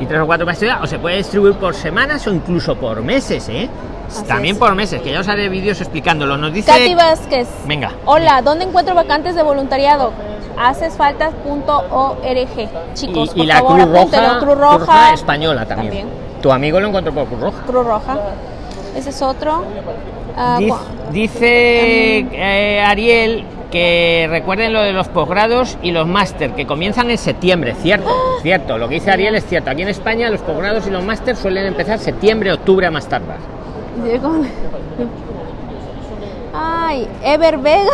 y tres o cuatro para estudiar, o se puede distribuir por semanas o incluso por meses, ¿eh? Así También es. por meses, que ya os haré vídeos explicándolo. Nos dice. Katy Vázquez. Venga. Hola, ¿dónde encuentro vacantes de voluntariado? Hacesfaltas.org. Chicos, y, y por la favor, Cruz Roja, Cruz española también. También. Tu amigo lo encontró por Cruz Roja. Cruz Roja. Ese es otro. Ah, Dice, eh, Ariel que recuerden lo de los posgrados y los máster que comienzan en septiembre, cierto, cierto. Lo que dice Ariel es cierto. Aquí en España los posgrados y los máster suelen empezar septiembre, octubre a más tardar. Ay, Ever Vega.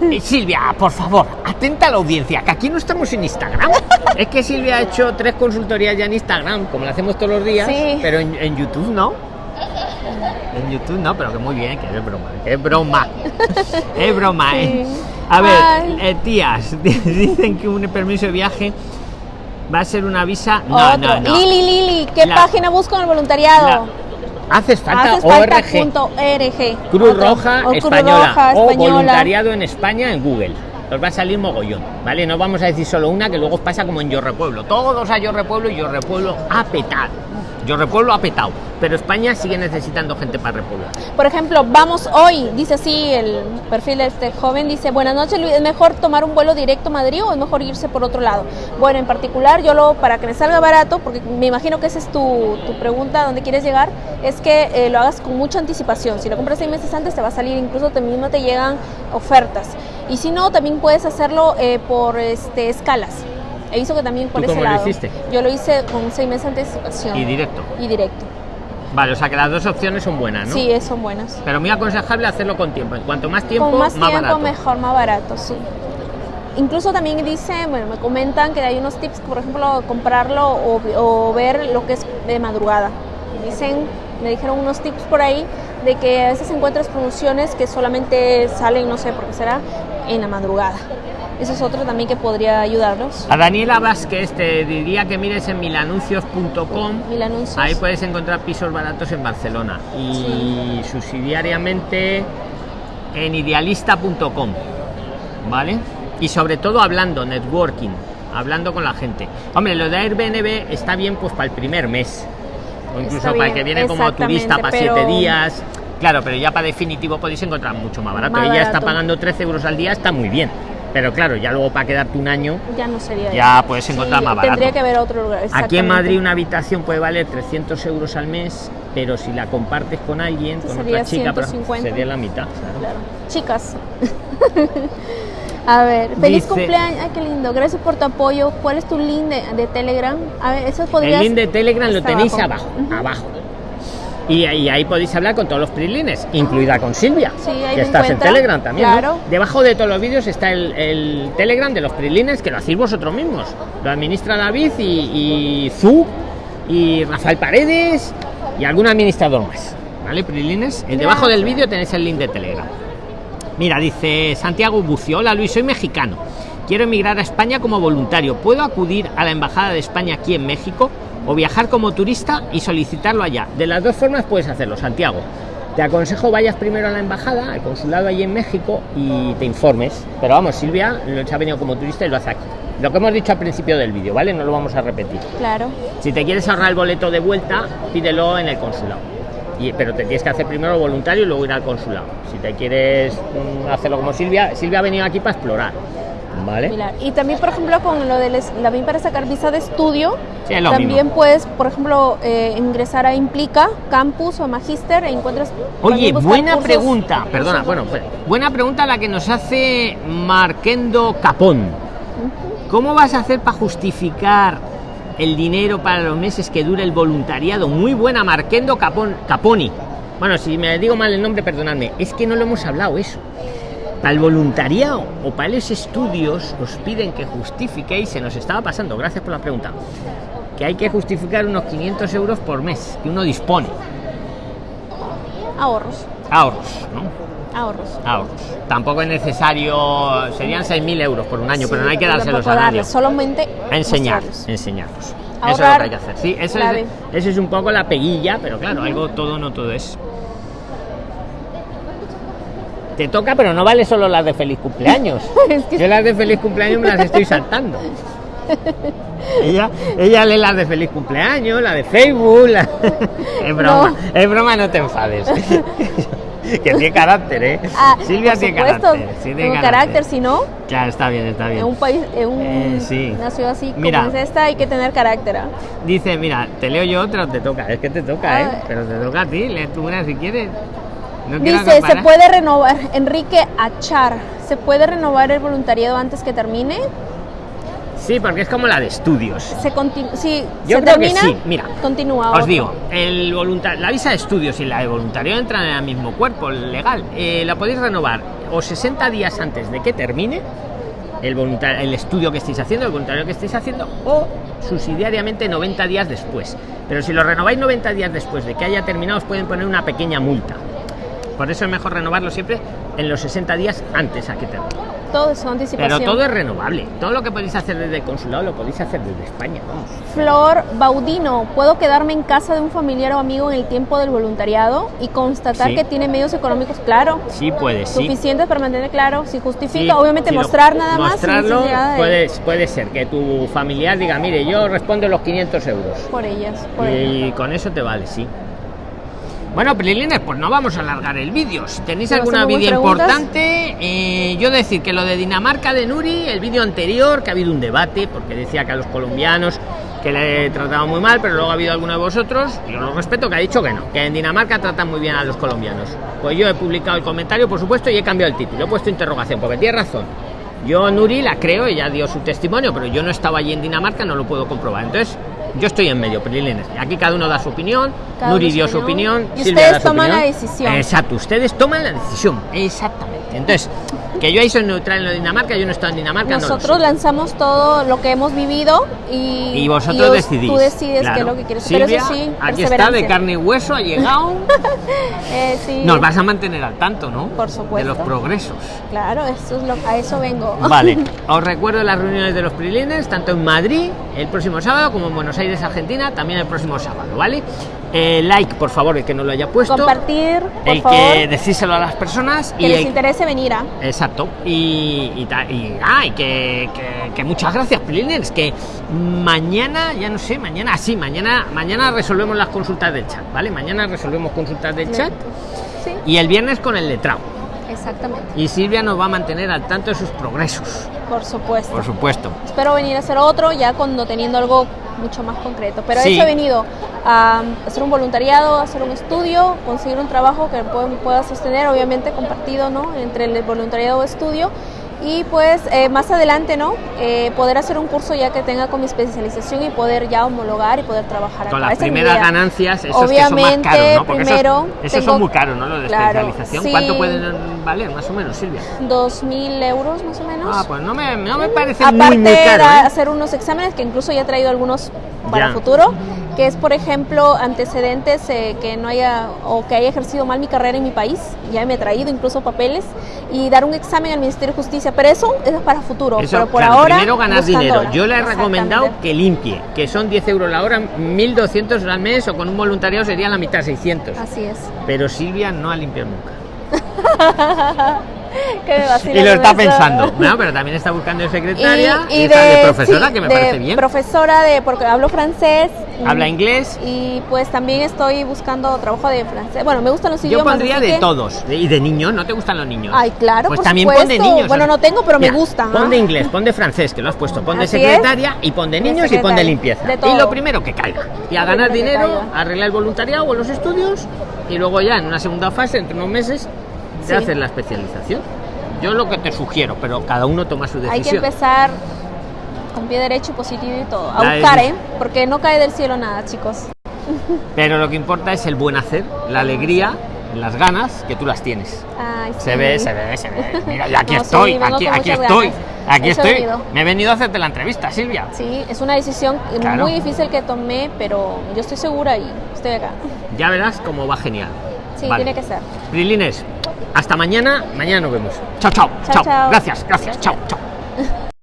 Eh, Silvia, por favor, atenta a la audiencia, que aquí no estamos en Instagram. Es que Silvia ha hecho tres consultorías ya en Instagram, como lo hacemos todos los días, Sí. pero en, en YouTube no. En YouTube no, pero que muy bien, que es broma, que es broma. Es broma, ¿eh? A ver, eh, tías, dicen que un permiso de viaje va a ser una visa. No, Otro. no, no. Lili, Lili, ¿qué La- página busco en el voluntariado? Haces falta Haces falta ORG. punto RG. Cruz Otro. Roja O Cruz española Roja o española. voluntariado en España en Google. Os va a salir mogollón, ¿vale? No vamos a decir solo una que luego pasa como en Yo Repueblo. Todos a Yo Repueblo y Yo Repueblo ha petado. Yo Repueblo ha petado, pero España sigue necesitando gente para repoblar. Por ejemplo, vamos hoy, dice así el perfil de este joven, dice, buenas noches Luis, ¿es mejor tomar un vuelo directo a Madrid o es mejor irse por otro lado? Bueno, en particular yo lo, para que me salga barato, porque me imagino que esa es tu, tu pregunta, ¿dónde quieres llegar? Es que eh, lo hagas con mucha anticipación. Si lo compras seis meses antes te va a salir, incluso te mismo te llegan ofertas. Y si no, también puedes hacerlo eh, por este, escalas. He visto que también por ¿Tú ese cómo lo lado. hiciste? Yo lo hice con seis meses de anticipación. Y directo. Y directo. Vale, o sea que las dos opciones son buenas, ¿no? Sí, son buenas. Pero muy aconsejable hacerlo con tiempo. En cuanto más tiempo, con más, tiempo barato. mejor, más barato, sí. Incluso también dicen, bueno, me comentan que hay unos tips, por ejemplo, comprarlo o, o ver lo que es de madrugada. Dicen, me dijeron unos tips por ahí de que a veces encuentras promociones que solamente salen, no sé por qué será, en la madrugada. Eso es otro también que podría ayudarnos. A Daniela Vázquez te diría que mires en milanuncios.com. Mil anuncios. Ahí puedes encontrar pisos baratos en Barcelona y subsidiariamente en idealista.com, ¿vale? Y sobre todo hablando, networking. hablando con la gente. Hombre, lo de Airbnb está bien pues para el primer mes. O incluso para el que viene como turista para pero- siete días. Claro, pero ya para definitivo podéis encontrar mucho más barato. Más Ella está pagando 13 euros al día, está muy bien. Pero claro, ya luego para quedarte un año, Ya no sería. ya puedes encontrar Sí, más barato. Tendría que ver otro lugar. Aquí en. Madrid una habitación puede valer 300 euros al mes, pero si la compartes con alguien, con Sería otra chica, por ejemplo, 150. sería la mitad. claro. Claro. Chicas. A ver, feliz Dice- cumpleaños. Ay, qué lindo. Gracias por tu apoyo. ¿Cuál es tu link de, de Telegram? A ver, eso El podrías. link de Telegram lo tenéis abajo. abajo, abajo. Y, y ahí podéis hablar con todos los prilines, incluida con Silvia, Sí, ahí que estás en. Telegram también. ¿no? Debajo de todos los vídeos está el, el Telegram de los prilines, que lo hacéis vosotros mismos. Lo administra David y, y Zu y Rafael Paredes y algún administrador más. ¿Vale, prilines? El debajo del vídeo tenéis el link de Telegram. Mira, dice Santiago Bucio, hola Luis, soy mexicano. Quiero emigrar a España como voluntario. ¿Puedo acudir a la Embajada de España aquí en México o viajar como turista y solicitarlo allá? De las dos formas puedes hacerlo, Santiago. Te aconsejo vayas primero a la embajada, al consulado allí en México y te informes. Pero vamos, Silvia lo se ha venido como turista y lo hace aquí. Lo que hemos dicho al principio del vídeo, ¿vale? No lo vamos a repetir. Claro. Si te quieres ahorrar el boleto de vuelta, pídelo en el consulado. Y, pero te tienes que hacer primero voluntario y luego ir al consulado. Si te quieres mm, hacerlo como Silvia, Silvia ha venido aquí para explorar. ¿Vale? Pilar. Y también, por ejemplo, con lo del es- también para sacar visa de estudio, Sí, es también mismo. puedes, por ejemplo, eh, ingresar a Implica, Campus o Magister e encuentras. Oye, buena cursos- pregunta. Perdona, bueno, pues, buena pregunta la que nos hace Marquendo Capón. ¿Cómo vas a hacer para justificar el dinero para los meses que dure el voluntariado? Muy buena, Marquendo Capón, Caponi. Bueno, si me digo mal el nombre, perdonadme. Es que no lo hemos hablado eso. Para el voluntariado o para los estudios os piden que justifiquéis, se nos estaba pasando, gracias por la pregunta, que hay que justificar unos 500 euros por mes que uno dispone. Ahorros. Ahorros, ¿no? Ahorros. Ahorros. Tampoco es necesario, serían 6.000 euros por un año, pero no hay que dárselos año. darles, Solamente Enseñar, enseñarlos. Eso es lo que hay que hacer. Sí, eso clave. es, eso es un poco la peguilla, pero claro, algo todo no todo es. Te toca, pero no vale solo las de feliz cumpleaños. Es que- Yo las de feliz cumpleaños me las estoy saltando. ella, ella lee las de feliz cumpleaños, la de Facebook. la- es broma, No. es broma, no te enfades. que tiene carácter, ¿eh? Ah, Silvia tiene carácter. sí tiene tengo carácter, si no, Claro, está bien, está bien. en un país, en un- Eh, sí. una ciudad así Mira. como es esta, hay que tener carácter. ¿ah? Dice, mira, te leo yo otra te toca. Es que te toca, ¿eh? Ah. Pero te toca a ti, lee tú una si quieres. No Dice, se puede renovar, Enrique Achar, ¿se puede renovar el voluntariado antes que termine? Sí, porque es como la de estudios. Se sí, Yo se creo que termina, sí, mira. continúa. Os otro. digo, el la visa de estudios y la de voluntario entran en el mismo cuerpo legal. Eh, la podéis renovar o 60 días antes de que termine el, el estudio que estéis haciendo, el voluntario que estéis haciendo, o subsidiariamente 90 días después. Pero si lo renováis 90 días después de que haya terminado, os pueden poner una pequeña multa. Por eso es mejor renovarlo siempre en los 60 días antes a que termine. Todo es anticipación. Pero todo es renovable. Todo lo que podéis hacer desde el consulado lo podéis hacer desde España. Vamos. Flor Baudino, ¿puedo quedarme en casa de un familiar o amigo en el tiempo del voluntariado y constatar Sí. que tiene medios económicos? Claro. Sí, puede, sí. Suficientes para mantener claro, si justifica, Sí, obviamente si mostrar nada más. Mostrarlo puede, puede ser que tu familiar diga, mire, yo respondo los 500 euros. Por ellas, por ellas. Y con eso te vale, sí. Bueno, Prilines, pues no vamos a alargar el vídeo. Si tenéis ¿Te vas a alguna vídeo importante, eh, yo decir que lo de Dinamarca de Nuri, el vídeo anterior, que ha habido un debate, porque decía que a los colombianos que le trataban muy mal, pero luego ha habido alguno de vosotros, yo lo respeto, que ha dicho que no, que en Dinamarca tratan muy bien a los colombianos. Pues yo he publicado el comentario, por supuesto, y he cambiado el título, he puesto interrogación, porque tiene razón. Yo Nuri la creo, ella dio su testimonio, pero yo no estaba allí en Dinamarca, no lo puedo comprobar. Entonces, yo estoy en medio, Prilines. Aquí cada uno da su opinión, Cada Nuri dio su opinión. Y Silvia ustedes da su toman la decisión. Exacto, ustedes toman la decisión, exactamente. Entonces, que yo ahí soy neutral en lo de Dinamarca, yo no estoy en Dinamarca, Nosotros lanzamos todo lo que hemos vivido y, Y vosotros os- decidís. Tú decides qué claro. es lo que quieres. Silvia, Pero eso sí, aquí está de carne y hueso, ha llegado. Eh, sí, Nos vas a mantener al tanto, ¿no? Por supuesto. De los progresos. Claro, eso es lo, a eso vengo. Vale, os recuerdo las reuniones de los prilines, tanto en Madrid el próximo sábado, como en Buenos Aires, Argentina, también el próximo sábado, ¿vale? Eh, like, por favor, el que no lo haya puesto. Compartir, por el favor. que decíselo a las personas. Que y les el- interese venir a. Exacto. Y, y, y, ah, y que, que- que muchas gracias, Prilines. Que mañana, ya no sé, mañana, sí, mañana, mañana resolvemos las consultas del chat, ¿vale? Mañana resolvemos consultas del chat Sí, y el viernes con el letrado. exactamente. Y Silvia nos va a mantener al tanto de sus progresos, Por supuesto. por supuesto. Espero venir a hacer otro ya cuando teniendo algo mucho más concreto. Pero Sí. eso he venido a hacer un voluntariado, a hacer un estudio, conseguir un trabajo que pueda, pueda sostener, obviamente compartido, ¿no? Entre el voluntariado o estudio. Y pues eh, más adelante, ¿no? Eh, poder hacer un curso ya que tenga con mi especialización y poder ya homologar y poder trabajar Con acá. las Esa primeras ganancias, esos que son más Obviamente, caros, ¿no? Porque esos- primero esos, tengo- son muy caros, ¿no? Los de Claro, especialización. sí. ¿Cuánto pueden valer, más o menos, Silvia? 2.000 euros más o menos. Ah, pues no me, no me parece Aparte muy, muy caro. de ¿eh? hacer unos exámenes que incluso ya he traído algunos para Ya. futuro, que es por ejemplo antecedentes eh, que no haya o que haya ejercido mal mi carrera en mi país, ya me he traído incluso papeles y dar un examen al Ministerio de Justicia, pero eso es para futuro, Eso, pero por claro, ahora primero ganar dinero. Yo le he recomendado que limpie, que son 10 euros la hora, 1200 al mes o con un voluntariado sería la mitad, 600. Así es. Pero Silvia no ha limpiado nunca. Que me vacila Y lo está pensando. No, pero también está buscando de secretaria y, de, de, profesora, sí, que me de parece bien. Profesora de, porque hablo francés. Habla inglés. Y pues también estoy buscando trabajo de francés. Bueno, me gustan los Yo idiomas. pondría así de que- todos. Y de niños, ¿no te gustan los niños? Ay, claro, Pues por también pon de supuesto. niños. Bueno, no tengo, pero me gustan, Pon de inglés, pon de francés, que lo has puesto. Pon de secretaria y pon de De niños y pon de limpieza. Y lo primero que caiga. Y a ganar dinero, arreglar el voluntariado o los estudios y luego ya en una segunda fase, entre unos meses, Sí. te haces la especialización. Yo lo que te sugiero, pero cada uno toma su Hay que decisión. empezar con pie derecho positivo y todo. A La buscar, decisión. ¿eh? Porque no cae del cielo nada, chicos. Pero lo que importa es el buen hacer, la alegría, las ganas que tú las tienes. Ay, Se sí. ve, se ve, se ve. Mira, y aquí No, sí, estoy, aquí, estoy, ganas. aquí Eso estoy. Me he venido a hacerte la entrevista, Silvia. Sí, es una decisión Claro. muy difícil que tomé, pero yo estoy segura y estoy acá. Ya verás cómo va genial. Sí, Vale. tiene que ser. Brilines, hasta mañana. Mañana nos vemos. Chao, chao, Chao, chao. chao. Gracias, gracias. Chao, chao.